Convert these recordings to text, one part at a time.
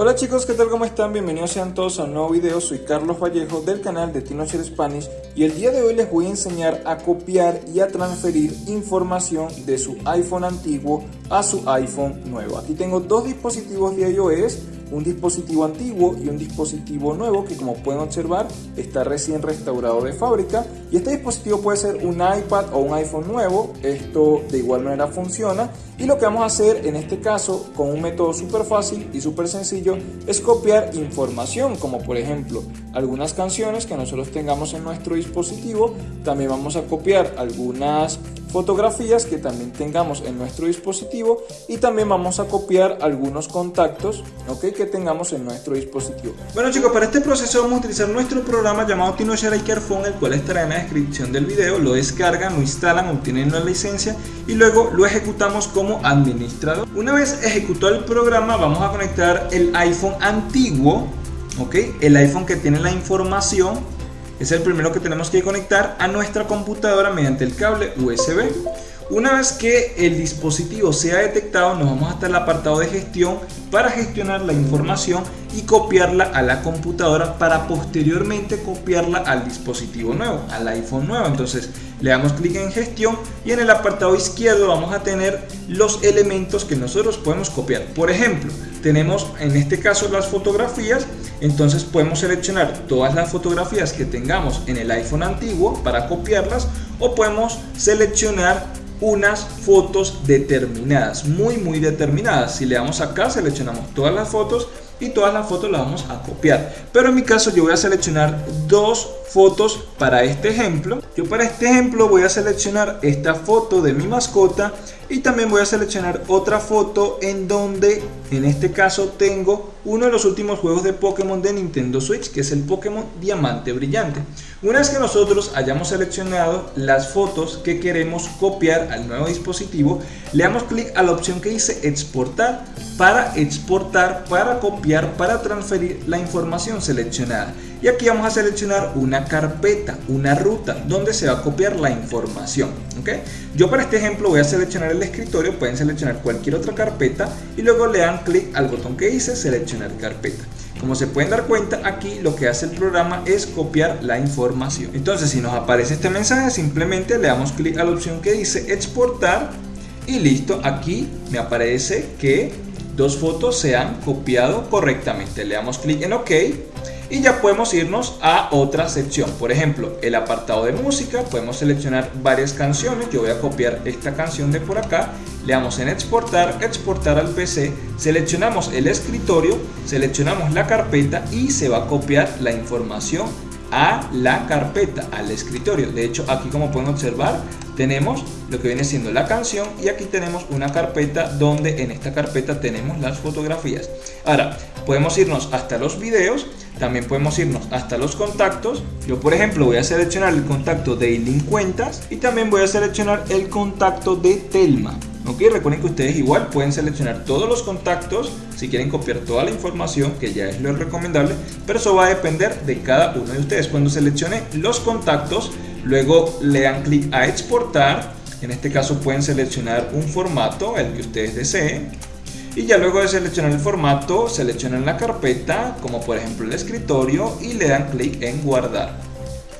Hola chicos, ¿qué tal? ¿Cómo están? Bienvenidos sean todos a un nuevo video. Soy Carlos Vallejo del canal de TinoShare Spanish y el día de hoy les voy a enseñar a copiar y a transferir información de su iPhone antiguo a su iPhone nuevo. Aquí tengo dos dispositivos de iOS un dispositivo antiguo y un dispositivo nuevo que como pueden observar está recién restaurado de fábrica. Y este dispositivo puede ser un iPad o un iPhone nuevo, esto de igual manera funciona. Y lo que vamos a hacer en este caso con un método súper fácil y súper sencillo es copiar información como por ejemplo algunas canciones que nosotros tengamos en nuestro dispositivo, también vamos a copiar algunas fotografías que también tengamos en nuestro dispositivo y también vamos a copiar algunos contactos ¿ok? que tengamos en nuestro dispositivo. Bueno chicos, para este proceso vamos a utilizar nuestro programa llamado TinoShare Phone, el cual estará en la descripción del video, lo descargan, lo instalan, obtienen la licencia y luego lo ejecutamos como administrador. Una vez ejecutado el programa vamos a conectar el iPhone antiguo, ¿ok? el iPhone que tiene la información es el primero que tenemos que conectar a nuestra computadora mediante el cable USB. Una vez que el dispositivo sea detectado, nos vamos hasta el apartado de gestión para gestionar la información y copiarla a la computadora para posteriormente copiarla al dispositivo nuevo, al iPhone nuevo. Entonces le damos clic en gestión y en el apartado izquierdo vamos a tener los elementos que nosotros podemos copiar. Por ejemplo, tenemos en este caso las fotografías, entonces podemos seleccionar todas las fotografías que tengamos en el iPhone antiguo para copiarlas o podemos seleccionar unas fotos determinadas, muy muy determinadas. Si le damos acá, seleccionamos todas las fotos y todas las fotos las vamos a copiar. Pero en mi caso yo voy a seleccionar dos fotos para este ejemplo. Yo para este ejemplo voy a seleccionar esta foto de mi mascota y también voy a seleccionar otra foto en donde en este caso tengo uno de los últimos juegos de Pokémon de Nintendo Switch que es el Pokémon Diamante Brillante. Una vez que nosotros hayamos seleccionado las fotos que queremos copiar al nuevo dispositivo, le damos clic a la opción que dice exportar para exportar, para copiar, para transferir la información seleccionada. Y aquí vamos a seleccionar una carpeta, una ruta, donde se va a copiar la información. ¿okay? Yo para este ejemplo voy a seleccionar el escritorio, pueden seleccionar cualquier otra carpeta y luego le dan clic al botón que dice seleccionar carpeta. Como se pueden dar cuenta, aquí lo que hace el programa es copiar la información. Entonces, si nos aparece este mensaje, simplemente le damos clic a la opción que dice exportar y listo, aquí me aparece que dos fotos se han copiado correctamente. Le damos clic en OK y ya podemos irnos a otra sección. Por ejemplo, el apartado de música, podemos seleccionar varias canciones. Yo voy a copiar esta canción de por acá. Le damos en exportar, exportar al PC, seleccionamos el escritorio, seleccionamos la carpeta y se va a copiar la información a la carpeta, al escritorio. De hecho, aquí como pueden observar, tenemos lo que viene siendo la canción y aquí tenemos una carpeta donde en esta carpeta tenemos las fotografías. Ahora, podemos irnos hasta los videos, también podemos irnos hasta los contactos. Yo, por ejemplo, voy a seleccionar el contacto de Eileen Cuentas y también voy a seleccionar el contacto de Telma. Ok, recuerden que ustedes igual pueden seleccionar todos los contactos si quieren copiar toda la información, que ya es lo recomendable, pero eso va a depender de cada uno de ustedes. Cuando seleccione los contactos, luego le dan clic a exportar, en este caso pueden seleccionar un formato, el que ustedes deseen, y ya luego de seleccionar el formato, seleccionan la carpeta, como por ejemplo el escritorio, y le dan clic en guardar.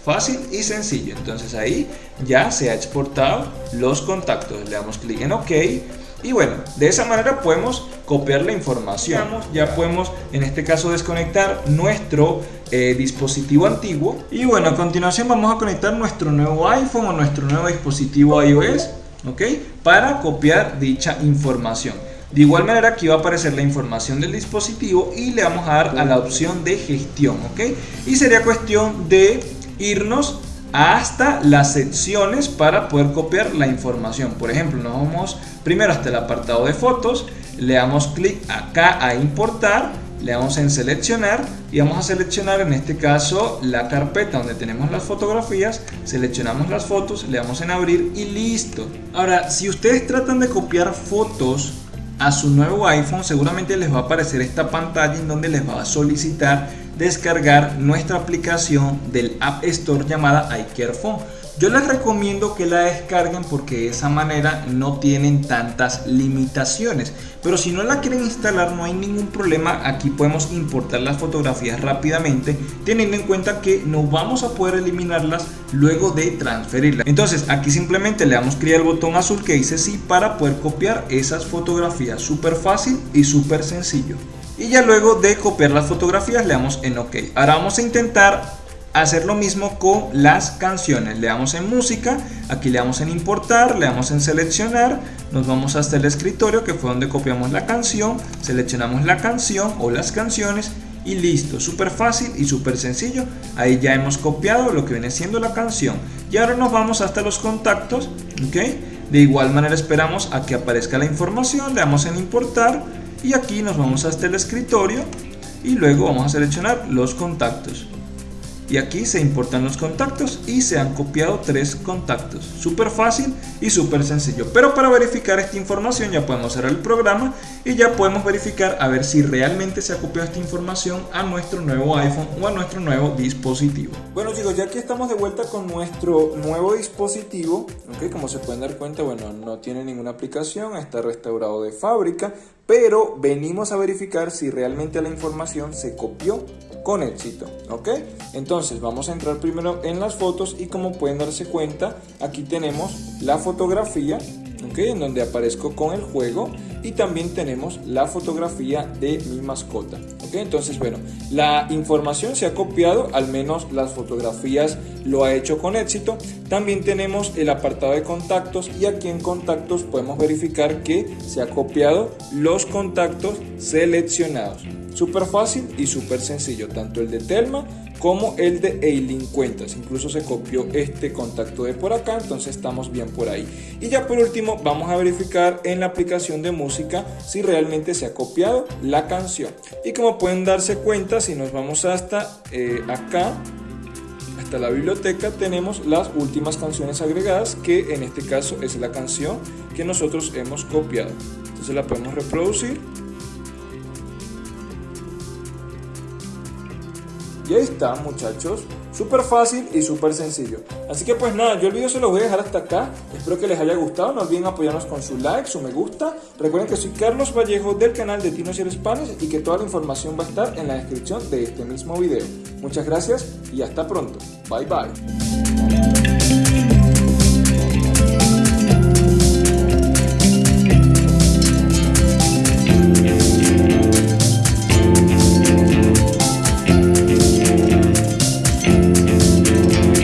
Fácil y sencillo. Entonces ahí ya se ha exportado los contactos. Le damos clic en OK. Y bueno, de esa manera podemos copiar la información. Ya podemos en este caso desconectar nuestro eh, dispositivo antiguo. Y bueno, a continuación vamos a conectar nuestro nuevo iPhone o nuestro nuevo dispositivo iOS. ¿Ok? Para copiar dicha información. De igual manera aquí va a aparecer la información del dispositivo y le vamos a dar a la opción de gestión, ¿ok? Y sería cuestión de irnos hasta las secciones para poder copiar la información. Por ejemplo, nos vamos primero hasta el apartado de fotos, le damos clic acá a importar, le damos en seleccionar y vamos a seleccionar en este caso la carpeta donde tenemos las fotografías, seleccionamos las fotos, le damos en abrir y listo. Ahora, si ustedes tratan de copiar fotos a su nuevo iPhone, seguramente les va a aparecer esta pantalla en donde les va a solicitar descargar nuestra aplicación del App Store llamada iCareFone. Yo les recomiendo que la descarguen porque de esa manera no tienen tantas limitaciones. Pero si no la quieren instalar no hay ningún problema, aquí podemos importar las fotografías rápidamente teniendo en cuenta que no vamos a poder eliminarlas luego de transferirlas. Entonces aquí simplemente le damos clic al botón azul que dice sí para poder copiar esas fotografías. Súper fácil y súper sencillo. Y ya luego de copiar las fotografías le damos en OK. Ahora vamos a intentar hacer lo mismo con las canciones. Le damos en música, aquí le damos en importar, le damos en seleccionar, nos vamos hasta el escritorio que fue donde copiamos la canción, seleccionamos la canción o las canciones y listo, súper fácil y súper sencillo. Ahí ya hemos copiado lo que viene siendo la canción. Y ahora nos vamos hasta los contactos, ¿ok? De igual manera esperamos a que aparezca la información, le damos en importar y aquí nos vamos hasta el escritorio y luego vamos a seleccionar los contactos. Y aquí se importan los contactos y se han copiado tres contactos. Súper fácil y súper sencillo. Pero para verificar esta información ya podemos cerrar el programa y ya podemos verificar a ver si realmente se ha copiado esta información a nuestro nuevo iPhone o a nuestro nuevo dispositivo. Bueno chicos ya que estamos de vuelta con nuestro nuevo dispositivo. Okay, como se pueden dar cuenta bueno no tiene ninguna aplicación está restaurado de fábrica pero venimos a verificar si realmente la información se copió con éxito, ¿ok? Entonces vamos a entrar primero en las fotos y como pueden darse cuenta, aquí tenemos la fotografía, ¿ok? En donde aparezco con el juego y también tenemos la fotografía de mi mascota, Entonces, bueno, la información se ha copiado, al menos las fotografías lo ha hecho con éxito. También tenemos el apartado de contactos y aquí en contactos podemos verificar que se ha copiado los contactos seleccionados. Súper fácil y súper sencillo, tanto el de Telma como el de Eileen Cuentas. Incluso se copió este contacto de por acá, entonces estamos bien por ahí. Y ya por último vamos a verificar en la aplicación de música si realmente se ha copiado la canción. Y como pueden darse cuenta, si nos vamos hasta eh, acá, hasta la biblioteca, tenemos las últimas canciones agregadas, que en este caso es la canción que nosotros hemos copiado. Entonces la podemos reproducir Y ahí está muchachos, súper fácil y súper sencillo. Así que pues nada, yo el video se lo voy a dejar hasta acá. Espero que les haya gustado, no olviden apoyarnos con su like, su me gusta. Recuerden que soy Carlos Vallejo del canal de Tino Spanish y que toda la información va a estar en la descripción de este mismo video. Muchas gracias y hasta pronto. Bye bye.